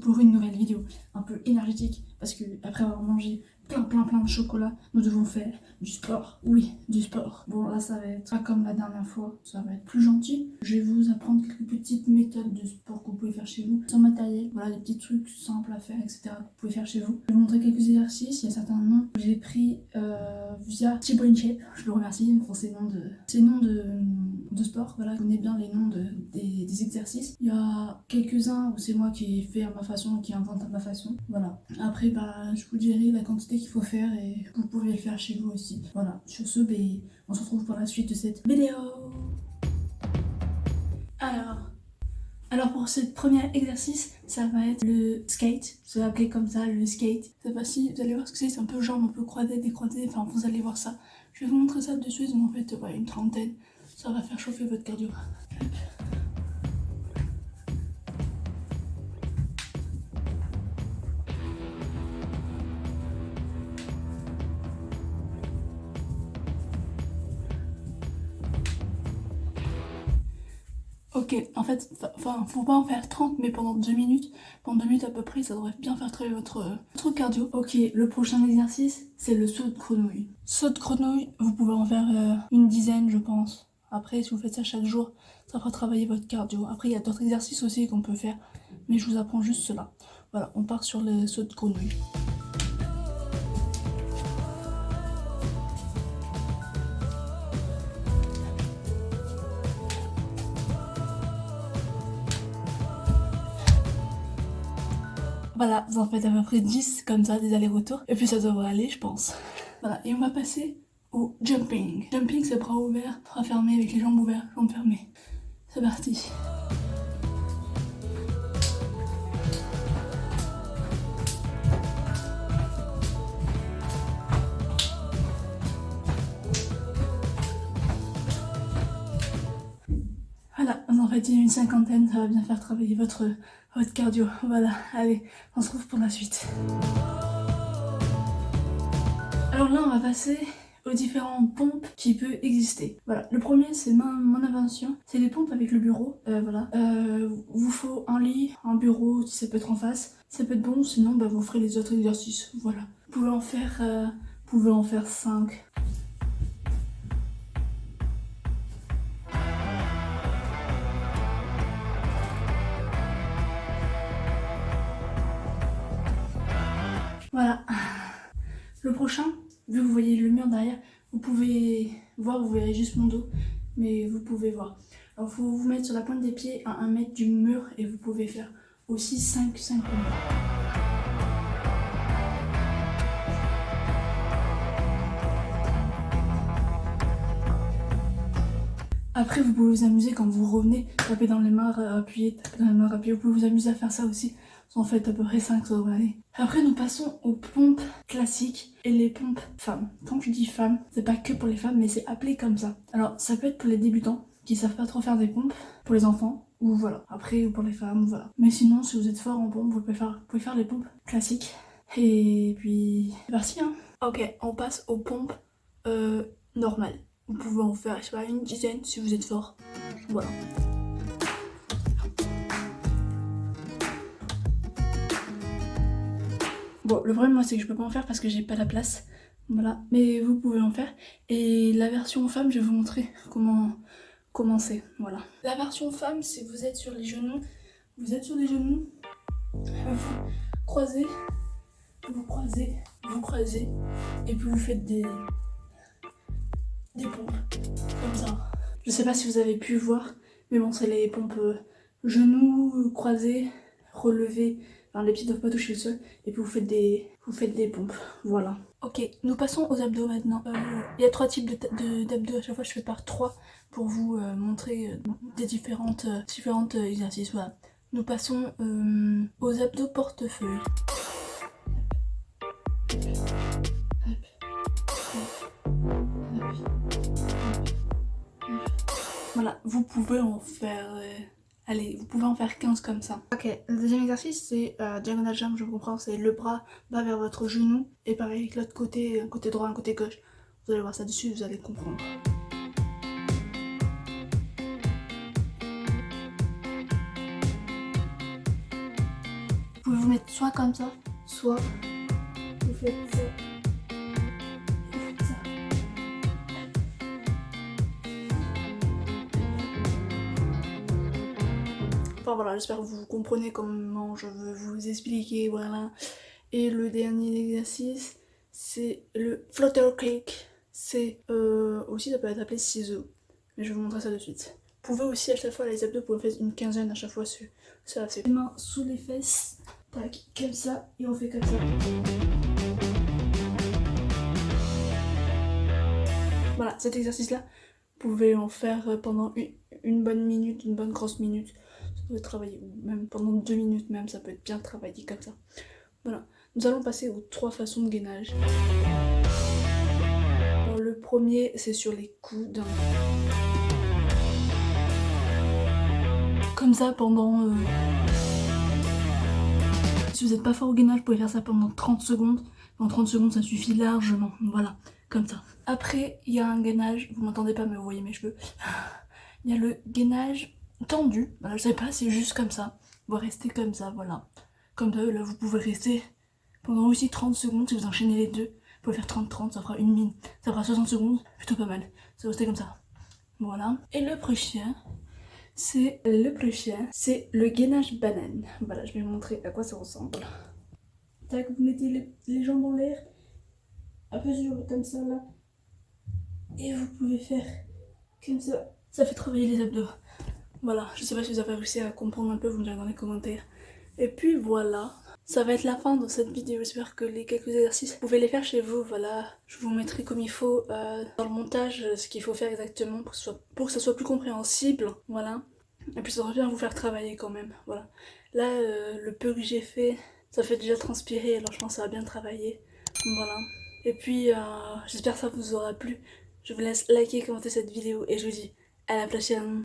pour une nouvelle vidéo un peu énergétique parce que après avoir mangé plein plein plein de chocolat, nous devons faire du sport. Oui, du sport. Bon là ça va être pas comme la dernière fois, ça va être plus gentil. Je vais vous apprendre quelques petites méthodes de sport que vous pouvez faire chez vous, sans matériel. Voilà des petits trucs simples à faire, etc. que vous pouvez faire chez vous. Je vais vous montrer quelques exercices, il y a certains noms que j'ai pris euh, via T-Brain Shape. Je le remercie pour ces noms de, ces noms de, de sport. Voilà, je connais bien les noms de, des, exercices. Il y a quelques-uns où c'est moi qui fais à ma façon, qui invente à ma façon. Voilà. Après, bah, je vous dirai la quantité qu'il faut faire et vous pouvez le faire chez vous aussi. Voilà. Sur ce, bah, on se retrouve pour la suite de cette vidéo. Alors, alors pour ce premier exercice, ça va être le skate. Je vais appeler comme ça le skate. Cette fois-ci, vous allez voir ce que c'est. C'est un peu jambes un peu croisées, décroisées. Enfin, vous allez voir ça. Je vais vous montrer ça de suite. En fait, ouais, une trentaine. Ça va faire chauffer votre cardio. Ok, en fait, enfin, faut pas en faire 30, mais pendant 2 minutes, pendant 2 minutes à peu près, ça devrait bien faire travailler votre, votre cardio. Ok, le prochain exercice, c'est le saut de grenouille. Saut de grenouille, vous pouvez en faire euh, une dizaine, je pense. Après, si vous faites ça chaque jour, ça fera travailler votre cardio. Après, il y a d'autres exercices aussi qu'on peut faire, mais je vous apprends juste cela. Voilà, on part sur le saut de grenouille. Voilà, vous en faites à peu près 10 comme ça, des allers-retours. Et puis ça devrait aller, je pense. Voilà, et on va passer jumping. Jumping, c'est bras ouverts, bras fermés, avec les jambes ouvertes, jambes fermées. C'est parti. Voilà, on en fait une cinquantaine, ça va bien faire travailler votre, votre cardio. Voilà, allez, on se retrouve pour la suite. Alors là, on va passer aux différentes pompes qui peuvent exister. Voilà, le premier c'est mon invention, c'est les pompes avec le bureau. Euh, voilà, euh, vous faut un lit, un bureau, ça peut être en face, ça peut être bon, sinon bah, vous ferez les autres exercices. Voilà, vous pouvez en faire, euh, vous pouvez en faire 5. Voilà. Le prochain, vu que vous voyez le mur derrière, vous pouvez voir, vous verrez juste mon dos, mais vous pouvez voir. Alors faut vous mettre sur la pointe des pieds à 1 mètre du mur et vous pouvez faire aussi 5 5 pompes. Après, vous pouvez vous amuser quand vous revenez, taper dans les mains, appuyer, taper dans les mains, appuyer. Vous pouvez vous amuser à faire ça aussi. En fait, à peu près 5, ça devrait aller. Après, nous passons aux pompes classiques et les pompes femmes. Quand je dis femmes, c'est pas que pour les femmes, mais c'est appelé comme ça. Alors, ça peut être pour les débutants qui savent pas trop faire des pompes, pour les enfants, ou voilà. Après, ou pour les femmes, voilà. Mais sinon, si vous êtes fort en pompe, vous pouvez faire, vous pouvez faire les pompes classiques. Et puis, c'est parti, hein. Ok, on passe aux pompes euh, normales. Vous pouvez en faire, je sais pas, une dizaine si vous êtes fort. Voilà. Bon, le problème, moi, c'est que je peux pas en faire parce que j'ai pas la place. Voilà, mais vous pouvez en faire. Et la version femme, je vais vous montrer comment commencer. Voilà. La version femme, c'est vous êtes sur les genoux. Vous êtes sur les genoux. Vous croisez. Vous croisez. Vous croisez. Et puis vous faites des... Des pompes. Comme ça. Je sais pas si vous avez pu voir. Mais bon, c'est les pompes euh, genoux croisés, relevés, les pieds doivent pas toucher le sol et puis vous faites des, vous faites des pompes, voilà. Ok, nous passons aux abdos maintenant. Euh, il y a trois types d'abdos, à chaque fois je fais par trois pour vous euh, montrer euh, des différentes, différentes exercices, voilà. Nous passons aux abdos portefeuille. Voilà, vous pouvez en faire Allez, vous pouvez en faire 15 comme ça. Ok, le deuxième exercice, c'est euh, diagonal jump, je comprends, c'est le bras va vers votre genou. Et pareil avec l'autre côté, un côté droit, un côté gauche. Vous allez voir ça dessus, vous allez comprendre. Vous pouvez vous mettre soit comme ça, soit vous faites ça. Voilà, j'espère que vous comprenez comment je veux vous expliquer, voilà. Et le dernier exercice, c'est le flutter cake. C'est euh, aussi, ça peut être appelé ciseaux. Mais je vais vous montrer ça de suite. Vous pouvez aussi à chaque fois les abdos, vous pouvez faire une quinzaine à chaque fois. Ça, c'est les mains sous les fesses, tac, comme ça, et on fait comme ça. Voilà, cet exercice-là, vous pouvez en faire pendant une, bonne minute, une bonne grosse minute. Peut travailler, même pendant deux minutes même, ça peut être bien travaillé comme ça. Voilà, nous allons passer aux trois façons de gainage. Alors, le premier, c'est sur les coudes. Comme ça pendant... Euh, si vous n'êtes pas fort au gainage, vous pouvez faire ça pendant 30 secondes. En 30 secondes, ça suffit largement. Voilà, comme ça. Après, il y a un gainage, vous m'entendez pas mais vous voyez mes cheveux. Il y a le gainage tendu. Voilà, je sais pas, c'est juste comme ça. Vous restez comme ça, voilà. Comme ça, là, vous pouvez rester pendant aussi 30 secondes si vous enchaînez les deux. Vous pouvez faire 30-30, ça fera une mine. Ça fera 60 secondes, plutôt pas mal. Ça rester comme ça. Voilà. Et le prochain, c'est le prochain, c'est le gainage banane. Voilà, je vais vous montrer à quoi ça ressemble. Tac, vous mettez les, jambes en l'air, un peu sur comme ça là. Et vous pouvez faire comme ça. Ça fait travailler les abdos. Voilà, je sais pas si vous avez réussi à comprendre un peu, vous me direz dans les commentaires. Et puis voilà, ça va être la fin de cette vidéo, j'espère que les quelques exercices, vous pouvez les faire chez vous, voilà. Je vous mettrai comme il faut euh, dans le montage ce qu'il faut faire exactement pour que, ça soit plus compréhensible, voilà. Et puis ça devrait bien vous faire travailler quand même, voilà. Là, euh, le peu que j'ai fait, ça fait déjà transpirer, alors je pense que ça va bien travailler, voilà. Et puis, euh, j'espère que ça vous aura plu. Je vous laisse liker, commenter cette vidéo et je vous dis à la prochaine